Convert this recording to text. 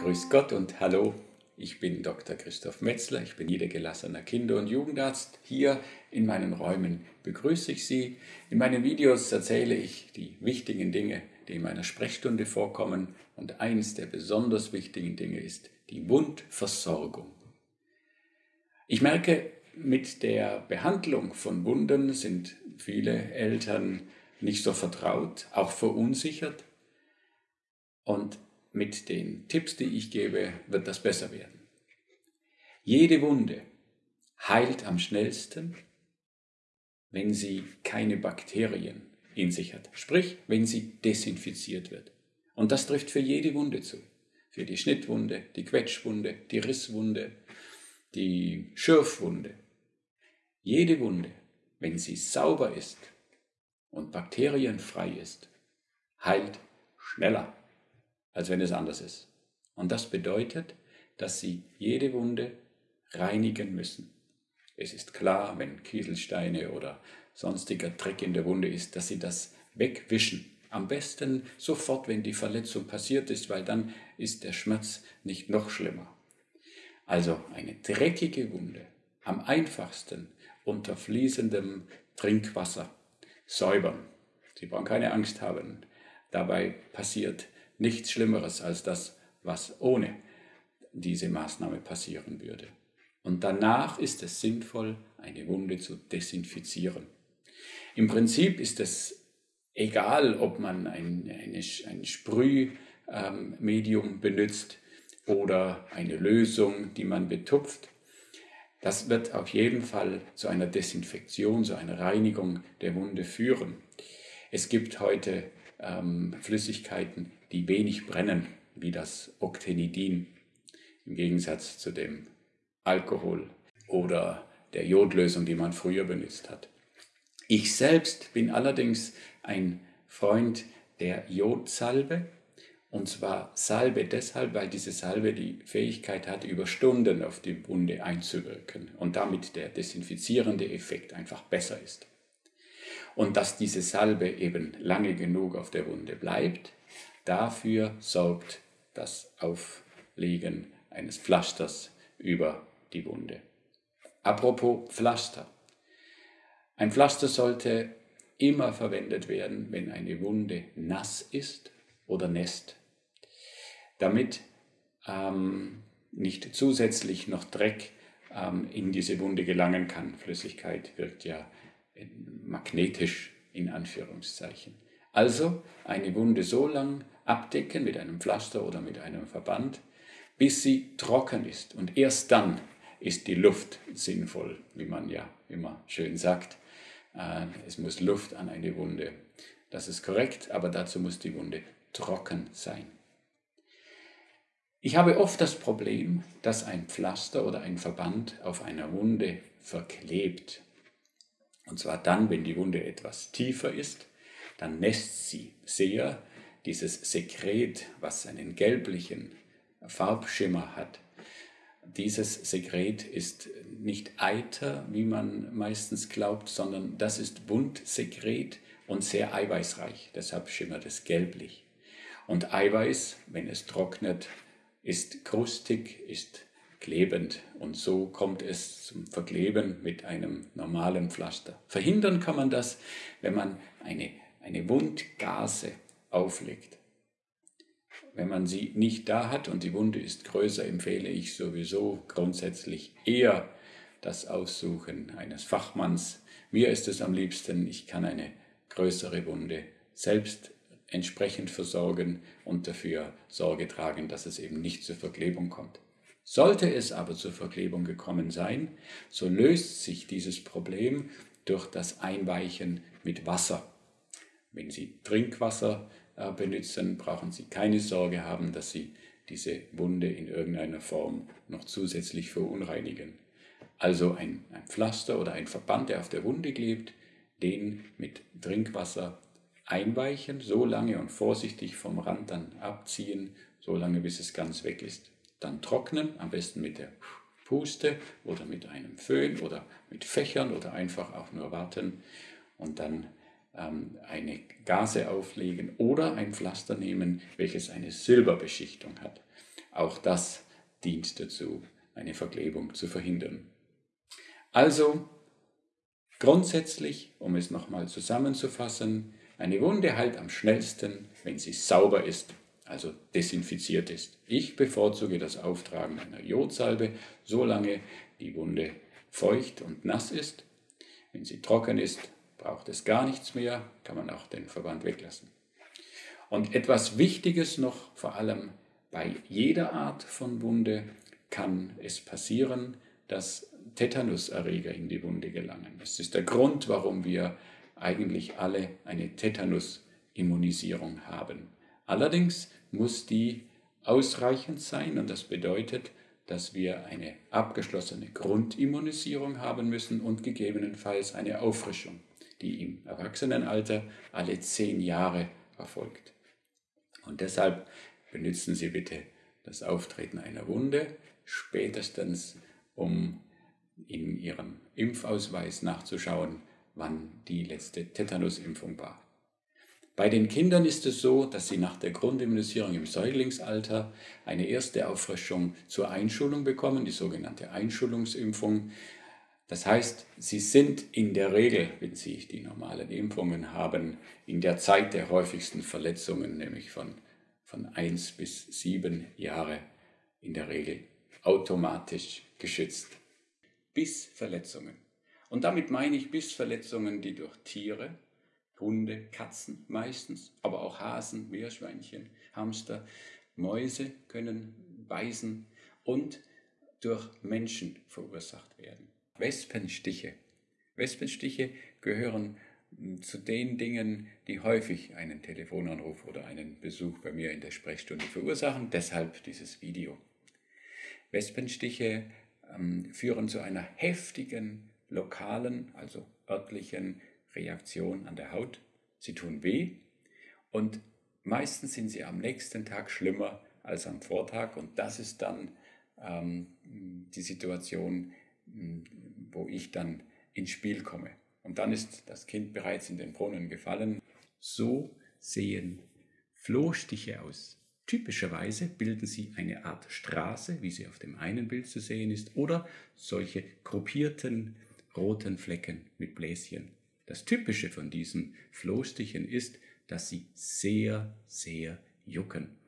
Grüß Gott und hallo. Ich bin Dr. Christoph Metzler, ich bin niedergelassener Kinder- und Jugendarzt. Hier in meinen Räumen begrüße ich Sie. In meinen Videos erzähle ich die wichtigen Dinge, die in meiner Sprechstunde vorkommen. Und eines der besonders wichtigen Dinge ist die Wundversorgung. Ich merke, mit der Behandlung von Wunden sind viele Eltern nicht so vertraut, auch verunsichert. Und mit den Tipps, die ich gebe, wird das besser werden. Jede Wunde heilt am schnellsten, wenn sie keine Bakterien in sich hat. Sprich, wenn sie desinfiziert wird. Und das trifft für jede Wunde zu. Für die Schnittwunde, die Quetschwunde, die Risswunde, die Schürfwunde. Jede Wunde, wenn sie sauber ist und bakterienfrei ist, heilt schneller als wenn es anders ist. Und das bedeutet, dass Sie jede Wunde reinigen müssen. Es ist klar, wenn Kieselsteine oder sonstiger Dreck in der Wunde ist, dass Sie das wegwischen. Am besten sofort, wenn die Verletzung passiert ist, weil dann ist der Schmerz nicht noch schlimmer. Also eine dreckige Wunde am einfachsten unter fließendem Trinkwasser säubern. Sie brauchen keine Angst haben. Dabei passiert nichts Schlimmeres als das, was ohne diese Maßnahme passieren würde. Und danach ist es sinnvoll, eine Wunde zu desinfizieren. Im Prinzip ist es egal, ob man ein, eine, ein Sprühmedium ähm, benutzt oder eine Lösung, die man betupft. Das wird auf jeden Fall zu einer Desinfektion, zu einer Reinigung der Wunde führen. Es gibt heute ähm, Flüssigkeiten, die wenig brennen, wie das Octenidin, im Gegensatz zu dem Alkohol oder der Jodlösung, die man früher benutzt hat. Ich selbst bin allerdings ein Freund der Jodsalbe, und zwar Salbe deshalb, weil diese Salbe die Fähigkeit hat, über Stunden auf die Wunde einzuwirken und damit der desinfizierende Effekt einfach besser ist. Und dass diese Salbe eben lange genug auf der Wunde bleibt, Dafür sorgt das Auflegen eines Pflasters über die Wunde. Apropos Pflaster. Ein Pflaster sollte immer verwendet werden, wenn eine Wunde nass ist oder nässt, damit ähm, nicht zusätzlich noch Dreck ähm, in diese Wunde gelangen kann. Flüssigkeit wirkt ja magnetisch in Anführungszeichen. Also eine Wunde so lang abdecken mit einem Pflaster oder mit einem Verband, bis sie trocken ist. Und erst dann ist die Luft sinnvoll, wie man ja immer schön sagt. Äh, es muss Luft an eine Wunde. Das ist korrekt, aber dazu muss die Wunde trocken sein. Ich habe oft das Problem, dass ein Pflaster oder ein Verband auf einer Wunde verklebt. Und zwar dann, wenn die Wunde etwas tiefer ist, dann nässt sie sehr dieses Sekret, was einen gelblichen Farbschimmer hat, dieses Sekret ist nicht Eiter, wie man meistens glaubt, sondern das ist Wundsekret und sehr eiweißreich. Deshalb schimmert es gelblich. Und Eiweiß, wenn es trocknet, ist krustig, ist klebend und so kommt es zum Verkleben mit einem normalen Pflaster. Verhindern kann man das, wenn man eine, eine Wundgase auflegt. Wenn man sie nicht da hat und die Wunde ist größer, empfehle ich sowieso grundsätzlich eher das Aussuchen eines Fachmanns. Mir ist es am liebsten, ich kann eine größere Wunde selbst entsprechend versorgen und dafür Sorge tragen, dass es eben nicht zur Verklebung kommt. Sollte es aber zur Verklebung gekommen sein, so löst sich dieses Problem durch das Einweichen mit Wasser. Wenn Sie Trinkwasser äh, benutzen, brauchen Sie keine Sorge haben, dass Sie diese Wunde in irgendeiner Form noch zusätzlich verunreinigen. Also ein, ein Pflaster oder ein Verband, der auf der Wunde klebt, den mit Trinkwasser einweichen, so lange und vorsichtig vom Rand dann abziehen, so lange bis es ganz weg ist. Dann trocknen, am besten mit der Puste oder mit einem Föhn oder mit Fächern oder einfach auch nur warten und dann ähm, eine Gase auflegen oder ein Pflaster nehmen, welches eine Silberbeschichtung hat. Auch das dient dazu, eine Verklebung zu verhindern. Also, grundsätzlich, um es nochmal zusammenzufassen, eine Wunde heilt am schnellsten, wenn sie sauber ist, also desinfiziert ist. Ich bevorzuge das Auftragen einer Jodsalbe, solange die Wunde feucht und nass ist. Wenn sie trocken ist, braucht es gar nichts mehr, kann man auch den Verband weglassen. Und etwas Wichtiges noch, vor allem bei jeder Art von Wunde kann es passieren, dass Tetanuserreger in die Wunde gelangen. Das ist der Grund, warum wir eigentlich alle eine Tetanus-Immunisierung haben. Allerdings muss die ausreichend sein und das bedeutet, dass wir eine abgeschlossene Grundimmunisierung haben müssen und gegebenenfalls eine Auffrischung, die im Erwachsenenalter alle zehn Jahre erfolgt. Und deshalb benutzen Sie bitte das Auftreten einer Wunde spätestens, um in Ihrem Impfausweis nachzuschauen, wann die letzte Tetanusimpfung war. Bei den Kindern ist es so, dass sie nach der Grundimmunisierung im Säuglingsalter eine erste Auffrischung zur Einschulung bekommen, die sogenannte Einschulungsimpfung. Das heißt, sie sind in der Regel, wenn sie die normalen Impfungen haben, in der Zeit der häufigsten Verletzungen, nämlich von, von 1 bis 7 Jahre, in der Regel automatisch geschützt. Bissverletzungen. Und damit meine ich Bissverletzungen, die durch Tiere, Hunde, Katzen meistens, aber auch Hasen, Meerschweinchen, Hamster, Mäuse können beißen und durch Menschen verursacht werden. Wespenstiche. Wespenstiche gehören hm, zu den Dingen, die häufig einen Telefonanruf oder einen Besuch bei mir in der Sprechstunde verursachen. Deshalb dieses Video. Wespenstiche ähm, führen zu einer heftigen lokalen, also örtlichen Reaktion an der Haut. Sie tun weh und meistens sind sie am nächsten Tag schlimmer als am Vortag und das ist dann ähm, die Situation, hm, wo ich dann ins Spiel komme. Und dann ist das Kind bereits in den Brunnen gefallen. So sehen Flohstiche aus. Typischerweise bilden sie eine Art Straße, wie sie auf dem einen Bild zu sehen ist, oder solche gruppierten roten Flecken mit Bläschen. Das Typische von diesen Flohstichen ist, dass sie sehr, sehr jucken.